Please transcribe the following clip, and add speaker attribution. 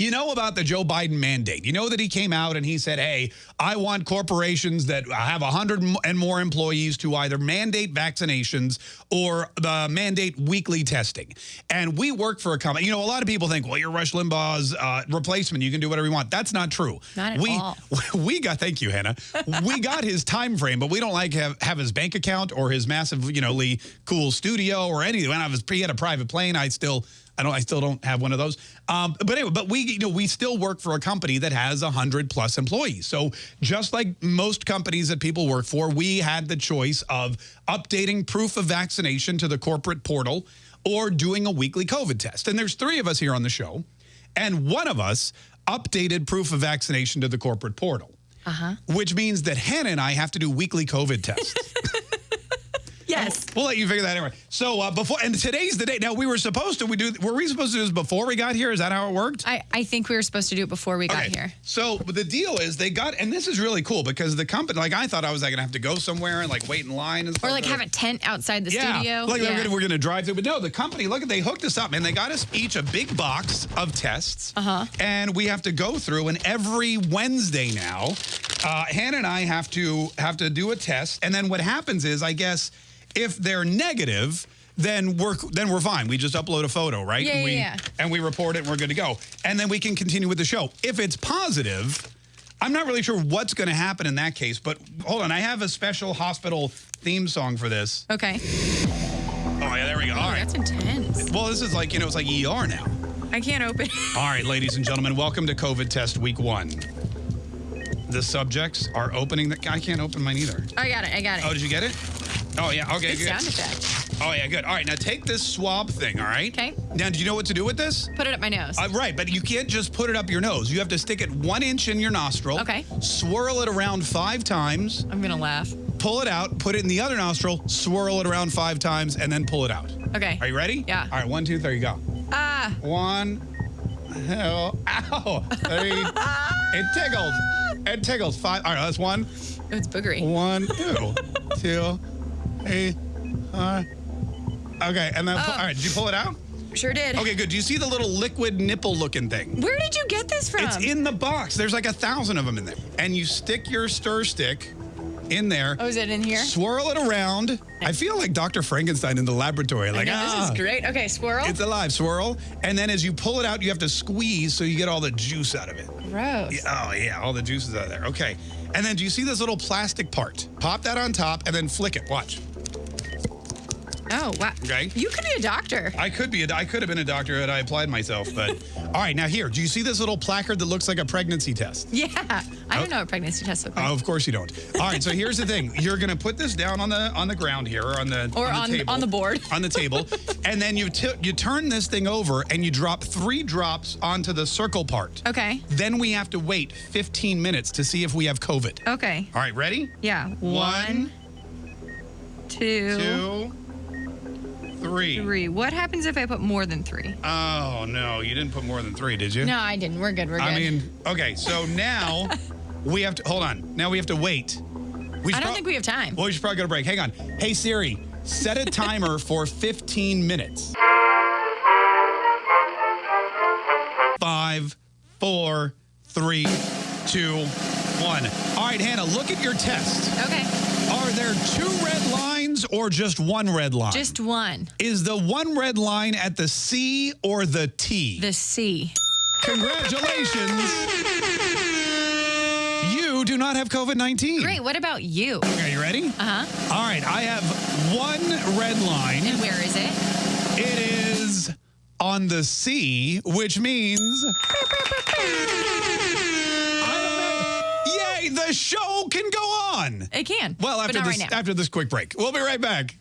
Speaker 1: You know about the Joe Biden mandate. You know that he came out and he said, hey, I want corporations that have 100 and more employees to either mandate vaccinations or uh, mandate weekly testing. And we work for a company. You know, a lot of people think, well, you're Rush Limbaugh's uh, replacement. You can do whatever you want. That's not true.
Speaker 2: Not at
Speaker 1: we,
Speaker 2: all.
Speaker 1: We got, thank you, Hannah. we got his time frame, but we don't like have, have his bank account or his massive, you know, Lee, cool studio or anything. When I was, he had a private plane, I still I don't. I still don't have one of those. Um, but anyway, but we, you know, we still work for a company that has a hundred plus employees. So just like most companies that people work for, we had the choice of updating proof of vaccination to the corporate portal or doing a weekly COVID test. And there's three of us here on the show, and one of us updated proof of vaccination to the corporate portal.
Speaker 2: Uh huh.
Speaker 1: Which means that Hannah and I have to do weekly COVID tests.
Speaker 2: Yes.
Speaker 1: We'll let you figure that anyway. So uh, before, and today's the day. Now we were supposed to, we do, were we supposed to do this before we got here? Is that how it worked?
Speaker 2: I, I think we were supposed to do it before we got here.
Speaker 1: So the deal is they got, and this is really cool because the company, like I thought I was like gonna have to go somewhere and like wait in line and stuff.
Speaker 2: Or like have a tent outside the
Speaker 1: yeah,
Speaker 2: studio.
Speaker 1: like
Speaker 2: yeah.
Speaker 1: we're gonna, we're gonna drive through. But no, the company, look at they hooked us up, man. They got us each a big box of tests,
Speaker 2: Uh-huh.
Speaker 1: and we have to go through. And every Wednesday now, uh, Hannah and I have to have to do a test. And then what happens is, I guess, if they're negative. Then we're then we're fine. We just upload a photo, right?
Speaker 2: Yeah,
Speaker 1: and
Speaker 2: yeah,
Speaker 1: we,
Speaker 2: yeah.
Speaker 1: And we report it, and we're good to go. And then we can continue with the show. If it's positive, I'm not really sure what's going to happen in that case. But hold on, I have a special hospital theme song for this.
Speaker 2: Okay.
Speaker 1: Oh yeah, there we go. All
Speaker 2: Oh,
Speaker 1: right.
Speaker 2: that's intense.
Speaker 1: Well, this is like, you know, it's like ER now.
Speaker 2: I can't open it.
Speaker 1: All right, ladies and gentlemen, welcome to COVID test week one. The subjects are opening the, I can't open mine either.
Speaker 2: I got it. I got it.
Speaker 1: Oh, did you get it? Oh, yeah, okay,
Speaker 2: Good
Speaker 1: good.
Speaker 2: sound effect.
Speaker 1: Oh, yeah, good. All right, now take this swab thing, all right?
Speaker 2: Okay.
Speaker 1: Now, do you know what to do with this?
Speaker 2: Put it up my nose.
Speaker 1: Uh, right, but you can't just put it up your nose. You have to stick it one inch in your nostril.
Speaker 2: Okay.
Speaker 1: Swirl it around five times,
Speaker 2: I'm gonna laugh.
Speaker 1: pull it out, put it in the other nostril, swirl it around five times, and then pull it out.
Speaker 2: Okay.
Speaker 1: Are you ready?
Speaker 2: Yeah.
Speaker 1: All right, one, two, there you go.
Speaker 2: Ah.
Speaker 1: One. Ow. Ow. Three. it tickles. It tickles. Five. All right, that's one.
Speaker 2: It's boogery.
Speaker 1: One, two, two, three, four. Okay, and then,
Speaker 2: Oh.
Speaker 1: all right, did you pull it out?
Speaker 2: Sure did.
Speaker 1: Okay, good. Do you see the little liquid nipple looking thing?
Speaker 2: Where did you get this from?
Speaker 1: It's in the box. There's like a thousand of them in there. And you stick your stir stick in there.
Speaker 2: Oh, is it in here?
Speaker 1: Swirl it around. I feel like Dr. Frankenstein in the laboratory. Like,
Speaker 2: know,
Speaker 1: ah.
Speaker 2: this is great. Okay, squirrel.
Speaker 1: It's alive, swirl. And then as you pull it out, you have to squeeze so you get all the juice out of it.
Speaker 2: Gross.
Speaker 1: Yeah, Oh, yeah, all the juice is out of there. Okay. And then do you see this little plastic part? Pop that on top and then flick it. Watch.
Speaker 2: Oh, wow.
Speaker 1: Okay.
Speaker 2: You could be a doctor.
Speaker 1: I could be, a, I could have been a doctor had I applied myself, but all right, now here, do you see this little placard that looks like a pregnancy test?
Speaker 2: Yeah. I don't oh. know what pregnancy tests look like.
Speaker 1: Oh, of course you don't. All right, so here's the thing: you're gonna put this down on the on the ground here, or on the
Speaker 2: Or
Speaker 1: on
Speaker 2: on-
Speaker 1: the, table,
Speaker 2: on the board.
Speaker 1: on the table, and then you you turn this thing over and you drop three drops onto the circle part.
Speaker 2: Okay.
Speaker 1: Then we have to wait 15 minutes to see if we have COVID.
Speaker 2: Okay.
Speaker 1: All right, ready?
Speaker 2: Yeah.
Speaker 1: One,
Speaker 2: two,
Speaker 1: two, three.
Speaker 2: three. What happens if I put more than three?
Speaker 1: Oh no, you didn't put more than three, did you?
Speaker 2: No, I didn't. We're good. We're good.
Speaker 1: I mean, okay, so now we have to hold on. Now we have to wait. We
Speaker 2: I don't think we have time.
Speaker 1: Well, we should probably go to break. Hang on. Hey Siri, set a timer for 15 minutes. Five, four, three, two, one. All right, Hannah, look at your test.
Speaker 2: Okay.
Speaker 1: Are there two red lines or just one red line?
Speaker 2: Just one.
Speaker 1: Is the one red line at the C or the T?
Speaker 2: The C.
Speaker 1: Congratulations. You do not have COVID 19.
Speaker 2: Great. What about you?
Speaker 1: Okay, you ready?
Speaker 2: Uh huh.
Speaker 1: All right, I have one red line.
Speaker 2: And where is it?
Speaker 1: It is on the C, which means. The show can go on.
Speaker 2: It can.
Speaker 1: Well, after this
Speaker 2: right
Speaker 1: after this quick break. We'll be right back.